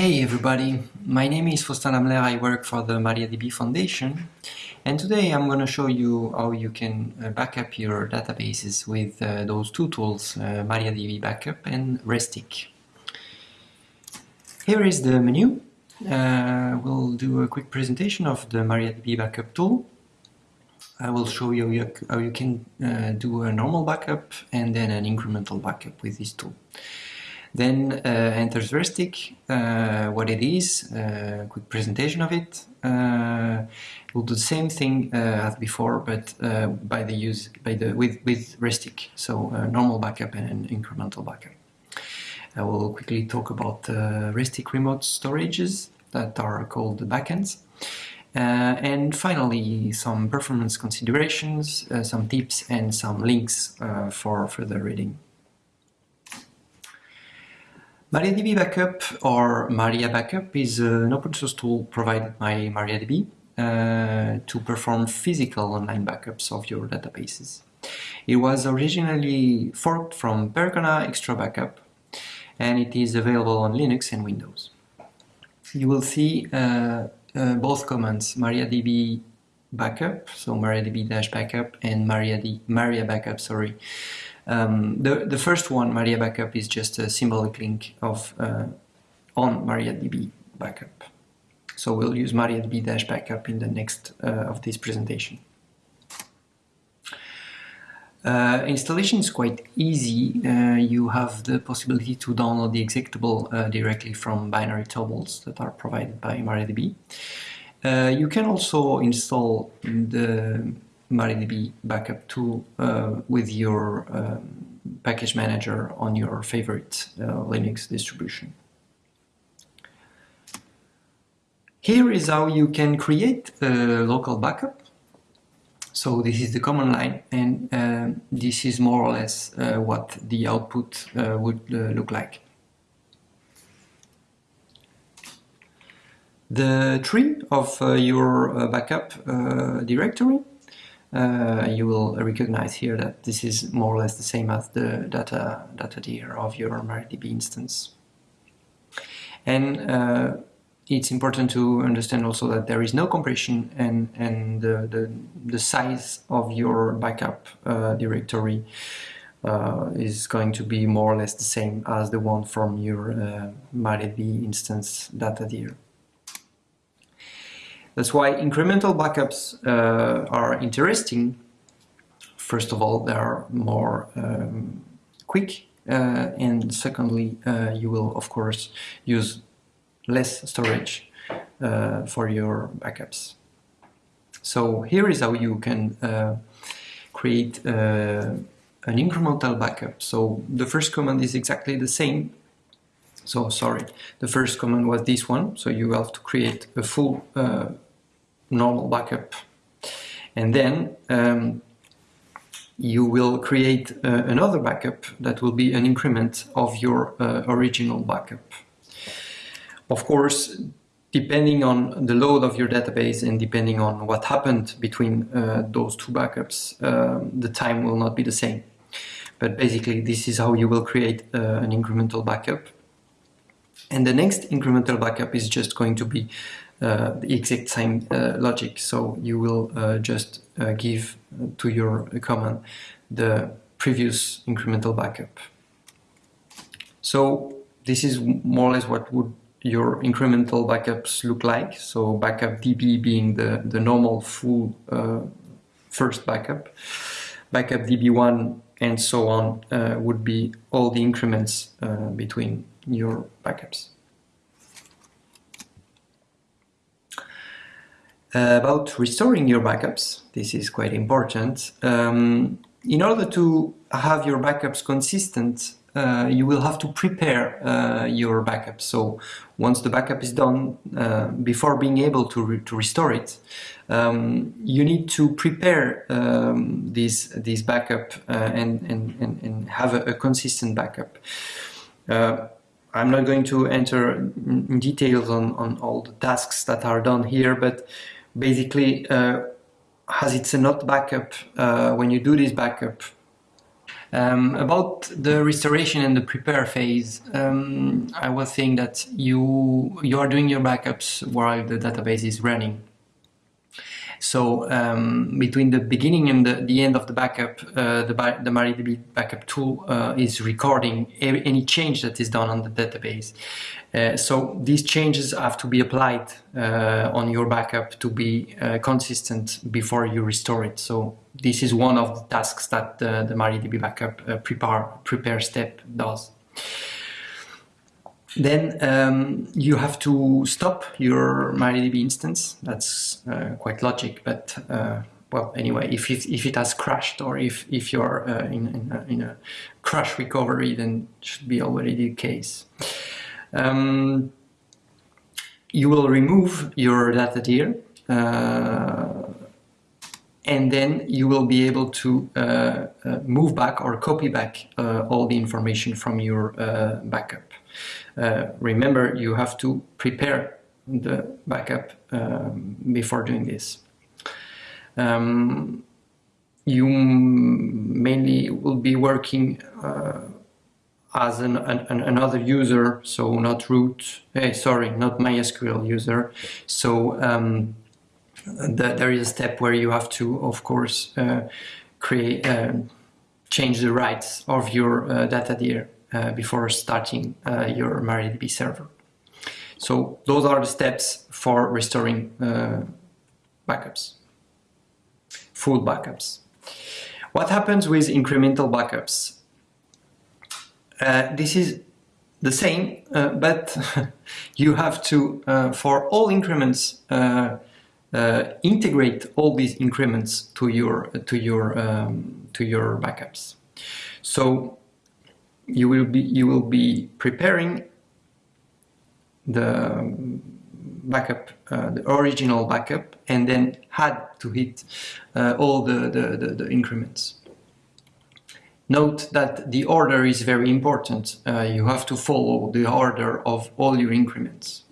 Hey everybody, my name is Faustin Lammler, I work for the MariaDB Foundation and today I'm going to show you how you can uh, backup your databases with uh, those two tools, uh, MariaDB Backup and Restic. Here is the menu. Uh, we'll do a quick presentation of the MariaDB Backup tool. I will show you how you can uh, do a normal backup and then an incremental backup with this tool. Then uh, enters Restic, uh, what it is, uh, quick presentation of it. Uh, we'll do the same thing uh, as before, but uh, by the use by the with with Restic, so normal backup and an incremental backup. I will quickly talk about Restic remote storages that are called the backends. And finally, some performance considerations, some tips and some links for further reading. MariaDB Backup or Maria Backup is an open source tool provided by MariaDB uh, to perform physical online backups of your databases. It was originally forked from Percona XtraBackup and it is available on Linux and Windows. You will see uh, uh, both commands, MariaDB backup, so MariaDB-backup and MariaD Maria backup, sorry, um, the, the first one, Maria Backup, is just a symbolic link of uh, on MariaDB Backup. So we'll use MariaDB-backup in the next uh, of this presentation. Uh, installation is quite easy. Uh, you have the possibility to download the executable uh, directly from binary tarballs that are provided by MariaDB. Uh, you can also install the MariaDB backup tool uh, with your um, package manager on your favorite uh, Linux distribution. Here is how you can create a local backup. So this is the command line and uh, this is more or less uh, what the output uh, would uh, look like. The tree of your backup directory uh, you will recognize here that this is more or less the same as the data data dir of your MariaDB instance. And uh, it's important to understand also that there is no compression and, and the, the, the size of your backup uh, directory uh, is going to be more or less the same as the one from your uh, MariaDB instance data dir. That's why incremental backups uh, are interesting. First of all, they are more um, quick, uh, and secondly, uh, you will of course use less storage uh, for your backups. So here is how you can uh, create uh, an incremental backup. So the first command is exactly the same so sorry, the first command was this one. So you have to create a full uh, normal backup. And then um, you will create uh, another backup that will be an increment of your uh, original backup. Of course, depending on the load of your database and depending on what happened between uh, those two backups, um, the time will not be the same. But basically, this is how you will create uh, an incremental backup. And the next incremental backup is just going to be uh, the exact same uh, logic. So you will uh, just uh, give to your command the previous incremental backup. So this is more or less what would your incremental backups look like. So backup DB being the, the normal full uh, first backup. Backup DB1 and so on uh, would be all the increments between your backups. Uh, about restoring your backups, this is quite important. Um, in order to have your backups consistent, uh, you will have to prepare uh, your backup. So once the backup is done, uh, before being able to, re to restore it, um, you need to prepare um, this, this backup uh, and, and, and, and, have a, a consistent backup. I'm not going to enter in details on, on all the tasks that are done here, but basically uh, as it's a hot backup, uh, when you do this backup, Um, about the restoration and the prepare phase, um, I was saying that you you are doing your backups while the database is running. So um, between the beginning and the, the end of the backup, uh, the, the MariaDB backup tool uh, is recording any change that is done on the database. Uh, so these changes have to be applied uh, on your backup to be uh, consistent before you restore it. So this is one of the tasks that the, the MariaDB backup uh, prepare, prepare step does. Then um, you have to stop your MariaDB instance. That's uh, quite logic, but uh, well, anyway, if it, if it has crashed or if, if you're uh, in, in a, in, a, crash recovery, then it should be already the case. Um, you will remove your data dir uh, and then you will be able to uh, uh, move back or copy back all the information from your backup. Uh, remember, you have to prepare the backup um, before doing this. Um, you mainly will be working uh, as an, an, another user, so not root, hey, sorry, not MySQL user. So um, the, there is a step where you have to, of course, uh, create, uh, change the rights of your uh, data dir uh, before starting uh, your MariaDB server. So those are the steps for restoring uh, backups, full backups. What happens with incremental backups? Uh, this is the same, uh, but you have to, uh, for all increments, integrate all these increments to your to your um, to your backups. So you will be you will be preparing the backup, uh, the original backup, and then had to hit uh, all the, the, the, the, increments. Note that the order is very important. Uh, you have to follow the order of all your increments.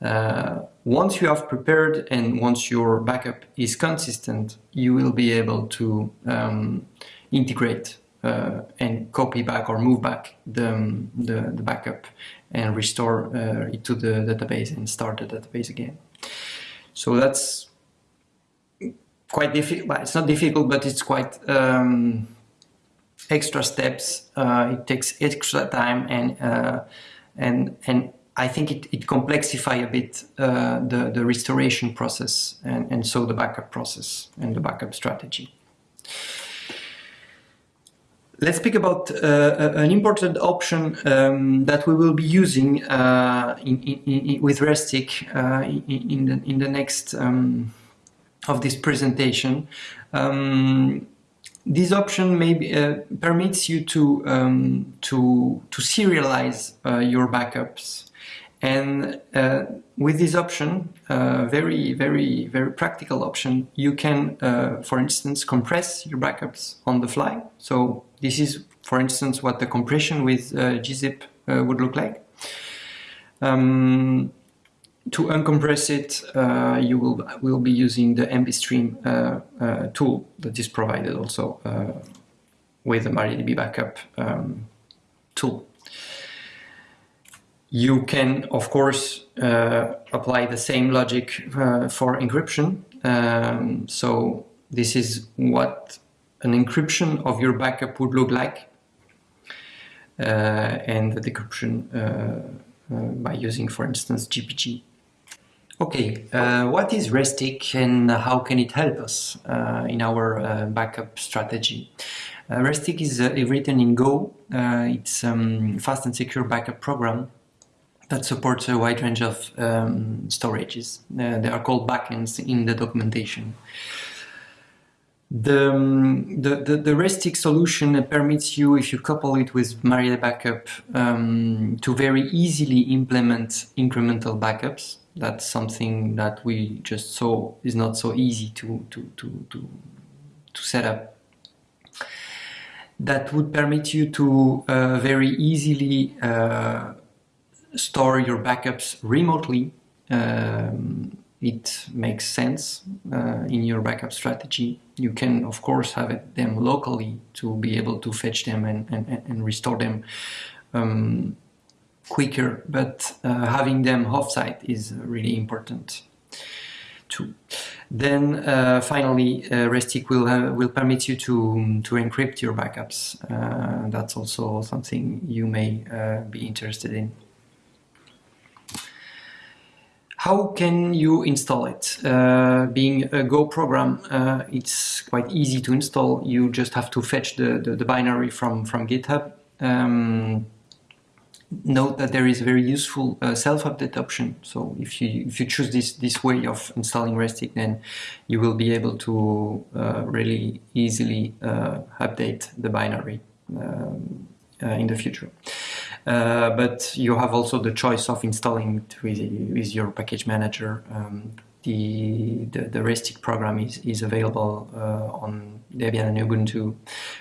Uh, once you have prepared and once your backup is consistent, you will be able to um, integrate uh, and copy back or move back the, um, the, the backup and restore uh, it to the database and start the database again. So that's quite difficult. Well, it's not difficult, but it's quite um, extra steps. Uh, it takes extra time and uh, and and I think it, it complexify a bit uh, the the restoration process and and so the backup process and the backup strategy. Let's speak about uh, an important option um, that we will be using uh, in, in, in, with Restic uh, in, the, in the next um, of this presentation. Um, this option maybe uh, permits you to um, to to serialize uh, your backups and uh, with this option, uh, very, very, very practical option, you can, uh, for instance, compress your backups on the fly. So this is, for instance, what the compression with uh, gzip uh, would look like. Um, to uncompress it, uh, you will, will be using the mbstream tool that is provided also with the MariaDB backup um, tool. You can, of course, uh, apply the same logic uh, for encryption. Um, so this is what an encryption of your backup would look like. Uh, and the decryption uh, uh, by using, for instance, GPG. Okay, uh, what is Restic and how can it help us in our backup strategy? Restic is written in Go. it's a um, fast and secure backup program that supports a wide range of um, storages. Uh, they are called backends in the documentation. The, um, the, the, the, Restic solution permits you, if you couple it with Maria Backup, um, to very easily implement incremental backups. That's something that we just saw is not so easy to, to, to, to, to set up. That would permit you to uh, very easily uh, store your backups remotely um, it makes sense uh, in your backup strategy. You can, of course, have them locally to be able to fetch them and, and, and restore them um, quicker, but uh, having them offsite is really important too. Then uh, finally, uh, Restic will will permit you to to encrypt your backups. Uh, that's also something you may uh, be interested in. How can you install it? Uh, being a Go program, it's quite easy to install. You just have to fetch the, the, the binary from, from GitHub. Um, note that there is a very useful uh, self-update option. So if you if you choose this this way of installing Restic, then you will be able to uh, really easily uh, update the binary um, uh, in the future. Uh, but you have also the choice of installing it with, with your package manager. Um, the, the, the Restic program is, is available uh, on Debian and Ubuntu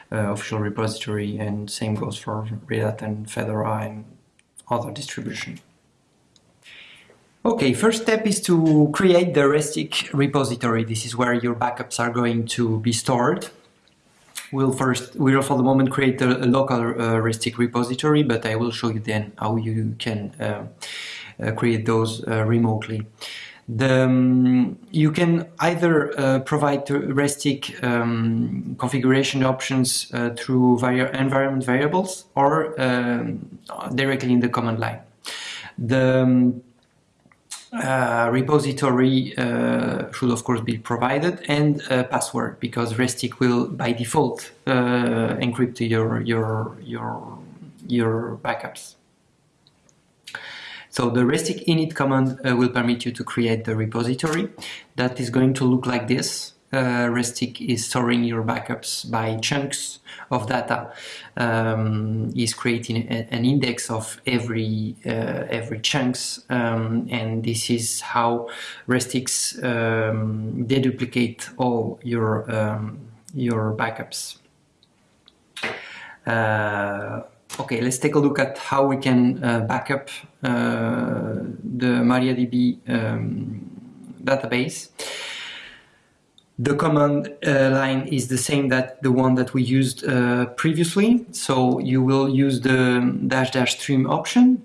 official repository, and same goes for Red Hat and Fedora and other distribution. Okay, first step is to create the Restic repository. This is where your backups are going to be stored. We'll first, we'll for the moment create a, a local uh, Restic repository, but I will show you then how you can uh, uh, create those uh, remotely. The, um, you can either uh, provide Restic um, configuration options uh, through environment variables or um, directly in the command line. The um, uh, repository uh, should of course be provided and a password because Restic will by default uh, encrypt your your your your backups. So the restic init command uh, will permit you to create the repository that is going to look like this. Uh, Restic is storing your backups by chunks of data, um, is creating a, an index of every uh, every chunks, um, and this is how Restic's um, deduplicate all your um, your backups. Uh, Okay, let's take a look at how we can uh, backup uh, the MariaDB um, database. The command uh, line is the same that the one that we used uh, previously. So you will use the dash dash stream option.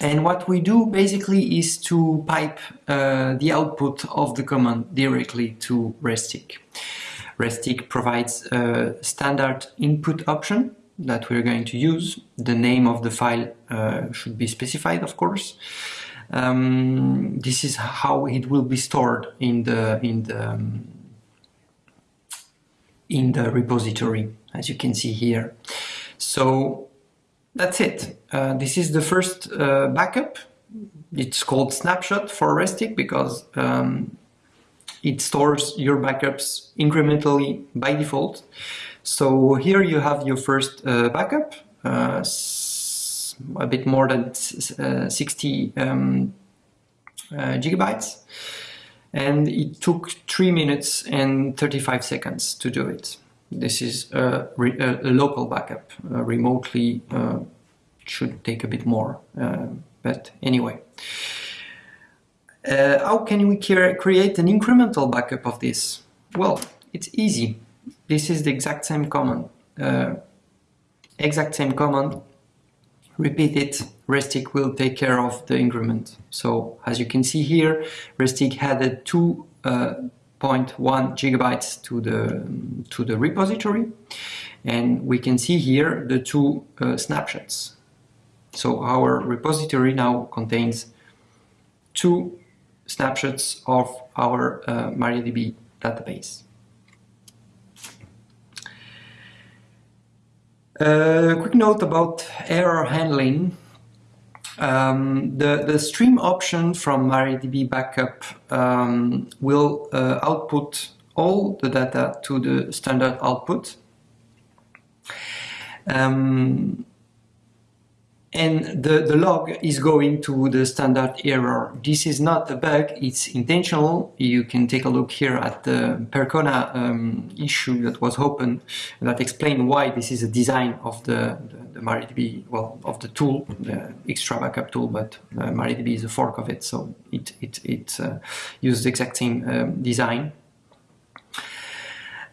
And what we do basically is to pipe uh, the output of the command directly to Restic. Restic provides a standard input option that we're going to use. The name of the file uh, should be specified, of course. Um, this is how it will be stored in the in the um, in the repository, as you can see here. So that's it. Uh, this is the first uh, backup. It's called snapshot for Restic because um, it stores your backups incrementally by default. So here you have your first uh, backup, uh, a bit more than uh, 60 um, uh, gigabytes. And it took 3 minutes and 35 seconds to do it. This is a, a local backup. Uh, remotely uh, should take a bit more. but anyway. how can we create an incremental backup of this? Well, it's easy this is the exact same command. Uh, exact same command. Repeat it. Restic will take care of the increment. So as you can see here, Restic added 2.1 uh, gigabytes to the to the repository, and we can see here the two uh, snapshots. So our repository now contains two snapshots of our uh, MariaDB database. A quick note about error handling. Um, the, the stream option from MariaDB backup um, will uh, output all the data to the standard output. Um, and the, the log is going to the standard error. This is not a bug, it's intentional. You can take a look here at the Percona um, issue that was open that explain why this is a design of the, the, the MariaDB, well, of the tool, the XtraBackup tool, but uh, MariaDB is a fork of it, so it, it, it uh, uses the exact same um, design.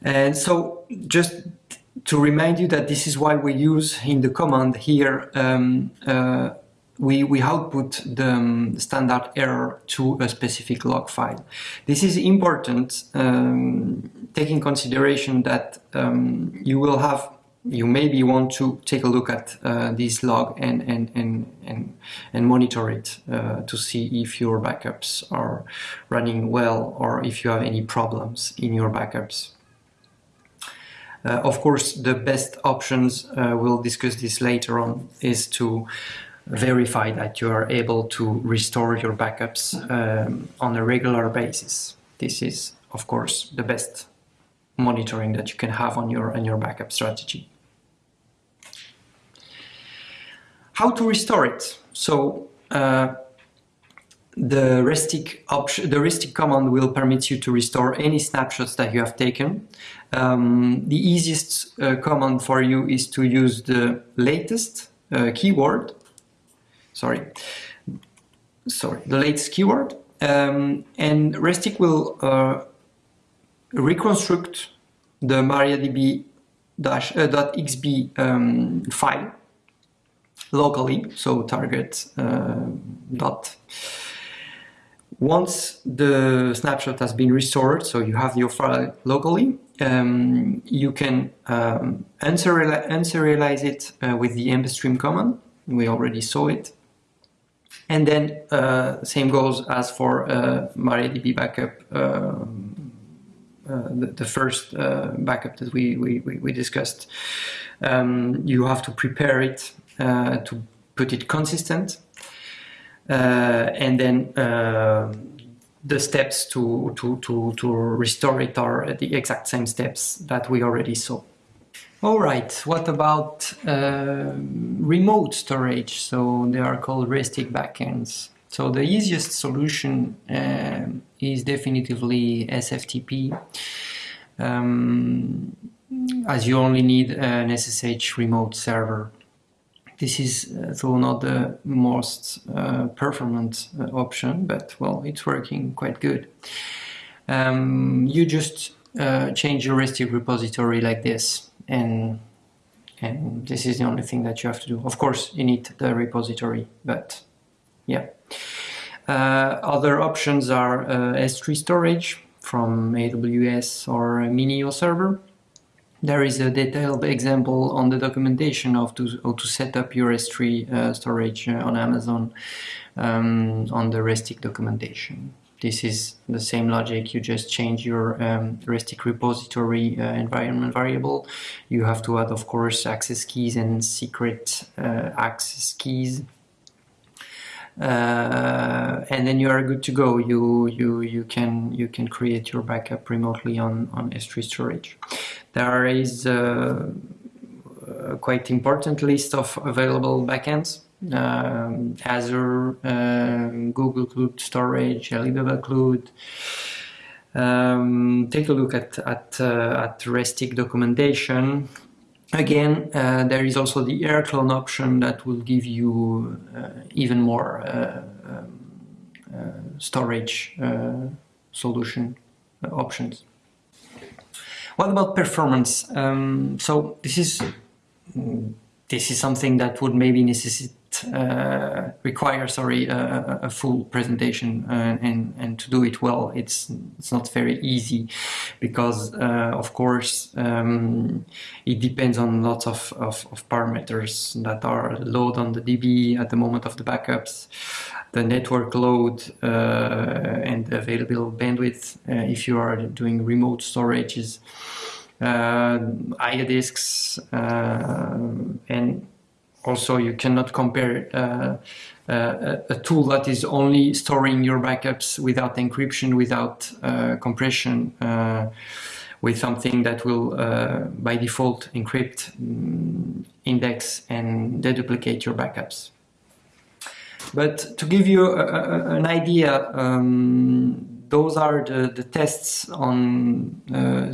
And so just to remind you that this is why we use in the command here, um, uh, we, we output the um, standard error to a specific log file. This is important, um, taking consideration that um, you will have, you maybe want to take a look at uh, this log and, and, and, and, and monitor it uh, to see if your backups are running well or if you have any problems in your backups. Uh, of course, the best options, uh, we'll discuss this later on, is to verify that you are able to restore your backups um, on a regular basis. This is, of course, the best monitoring that you can have on your, on your backup strategy. How to restore it? So uh, the restic option, the restic command will permit you to restore any snapshots that you have taken. Um, the easiest uh, command for you is to use the latest uh, keyword. Sorry, sorry, the latest keyword, um, and restic will uh, reconstruct the MariaDB-xb uh, um, file locally, so target uh, dot once the snapshot has been restored, so you have your file locally, um, you can um, unserialize it uh, with the mbstream command. We already saw it. And then uh, same goes as for uh, MariaDB backup, um, uh, the, the, first uh, backup that we, we, we discussed. Um, you have to prepare it uh, to put it consistent and then uh, the steps to, to, to, to restore it are the exact same steps that we already saw. All right, what about uh, remote storage? So they are called RESTIC backends. So the easiest solution uh, is definitively SFTP, um, as you only need an SSH remote server. This is though not the most uh, performant uh, option, but well, it's working quite good. Um, you just uh, change your restic repository like this, and and this is the only thing that you have to do. Of course, you need the repository, but yeah. Uh, other options are uh, S3 storage from AWS or Minio server. There is a detailed example on the documentation of to, how to set up your S3 uh, storage uh, on Amazon um, on the Restic documentation. This is the same logic, you just change your um, Restic repository uh, environment variable. You have to add, of course, access keys and secret uh, access keys. Uh, and then you are good to go. You you you can you can create your backup remotely on on S3 storage. There is a, a quite important list of available backends. Um, Azure, um, Google Cloud Storage, Alibaba Cloud. Um, take a look at at, uh, at Restic documentation. Again, uh, there is also the rclone option that will give you uh, even more uh, um, uh, storage uh, solution options. What about performance? Um, so this is this is something that would maybe necessitate uh, require sorry a, a full presentation uh, and and to do it well it's it's not very easy because uh, of course um, it depends on lots of, of, of, parameters that are load on the DB at the moment of the backups the network load uh, and available bandwidth if you are doing remote storages uh, disks uh, and also you cannot compare uh, uh, a tool that is only storing your backups without encryption, without uh, compression, with something that will by default encrypt. Mm, index and deduplicate your backups. But to give you a, a, an idea, um, those are the, the tests on uh,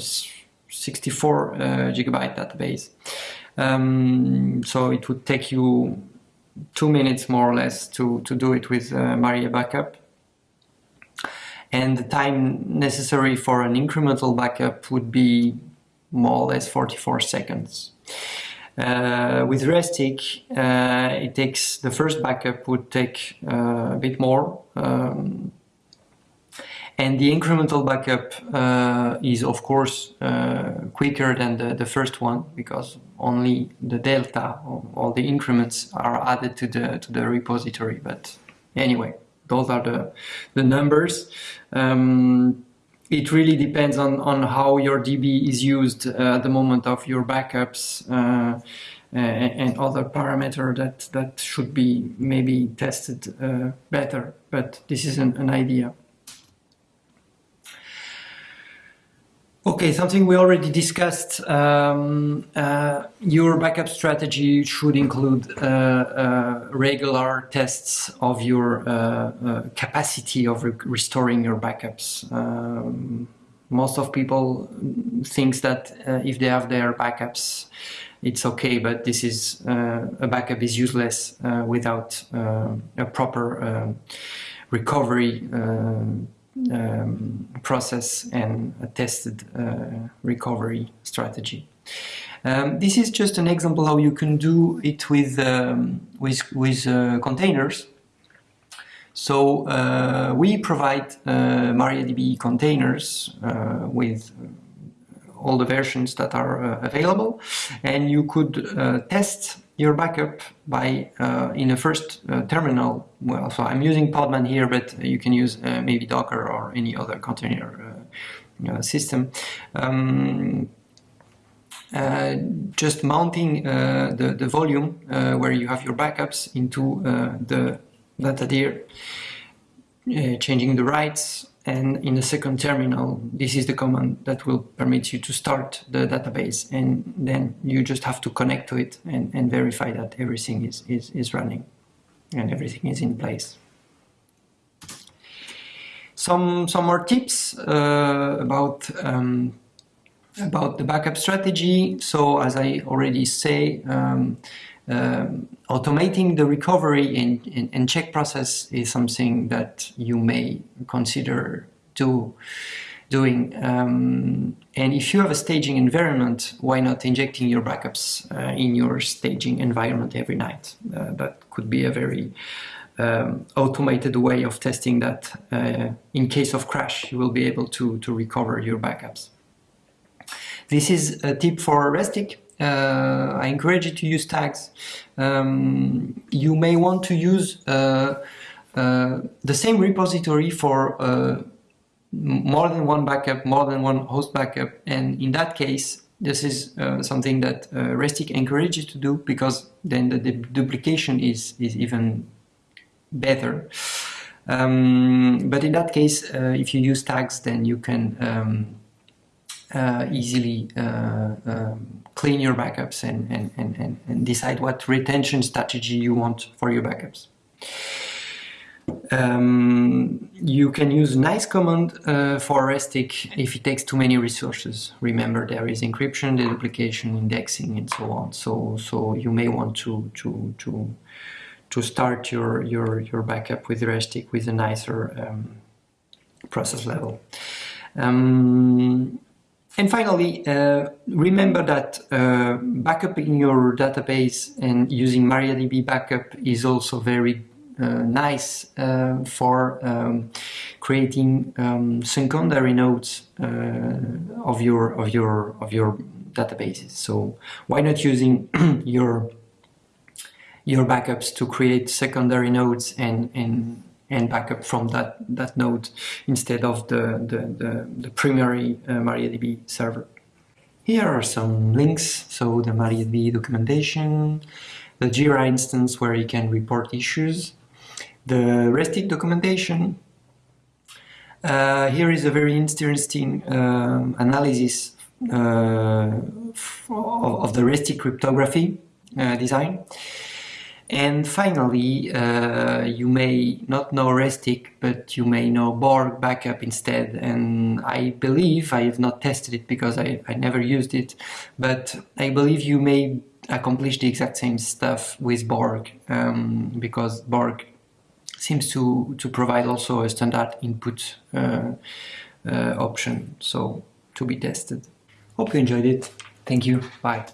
64 uh, gigabyte database. Um, so it would take you two minutes more or less to, to do it with uh, Maria Backup. And the time necessary for an incremental backup would be more or less 44 seconds. Uh, with Restic, uh, it takes the first backup would take uh, a bit more, um, and the incremental backup uh, is of course uh, quicker than the, the first one because only the delta, all the increments are added to the to the repository. But anyway, those are the the numbers. Um, it really depends on, on how your DB is used uh, at the moment of your backups uh, and, and, other parameter that, that should be maybe tested uh, better, but this is an, an idea. Okay, something we already discussed. Um, uh, your backup strategy should include uh, uh, regular tests of your uh, uh, capacity of re restoring your backups. Um, most of people thinks that uh, if they have their backups, it's okay, but this is a backup is useless without a proper recovery um, process and a tested uh, recovery strategy. Um, this is just an example how you can do it with um, with, with uh, containers. So uh, we provide uh, MariaDB containers uh, with all the versions that are uh, available, and you could test your backup by uh, in the first uh, terminal. Well, so I'm using Podman here, but you can use uh, maybe Docker or any other container uh, uh, system. Um, uh, just mounting the, the volume where you have your backups into the data dir, changing the rights, and in the second terminal, this is the command that will permit you to start the database. And then you just have to connect to it and, and verify that everything is, is, is running and everything is in place. Some, some more tips uh, about, um, about the backup strategy. So as I already say, um, um, automating the recovery and, and, and, check process is something that you may consider do, doing. Um, and if you have a staging environment, why not injecting your backups uh, in your staging environment every night? Uh, that could be a very um, automated way of testing that uh, in case of crash, you will be able to, to recover your backups. This is a tip for Restic. Uh, I encourage you to use tags. Um, you may want to use uh, uh, the same repository for more than one backup, more than one host backup, and in that case, this is uh, something that uh, Restic encourages to do because then the, duplication is, is even better. Um, but in that case, uh, if you use tags, then you can um, uh, easily uh, um, clean your backups and, and, and, and decide what retention strategy you want for your backups. Um, you can use nice command uh, for Restic if it takes too many resources. Remember there is encryption, deduplication, indexing and so on. So so you may want to to to to start your your your backup with Restic with a nicer um, process level. Um, and finally, uh, remember that uh, backupping your database and using MariaDB backup is also very uh, nice uh, for um, creating um, secondary nodes uh, of your of your of your databases. So why not using your your backups to create secondary nodes and and and backup from that, that node instead of the, the, the, the primary uh, MariaDB server. Here are some links, so the MariaDB documentation, the Jira instance where you can report issues, the Restic documentation. Uh, here is a very interesting um, analysis uh, of, of, the Restic cryptography uh, design. And finally, uh, you may not know Restic, but you may know Borg backup instead. And I believe, I have not tested it because I, I never used it, but I believe you may accomplish the exact same stuff with Borg um, because Borg seems to, to provide also a standard input uh, uh, option. So to be tested. Hope you enjoyed it. Thank you. Bye.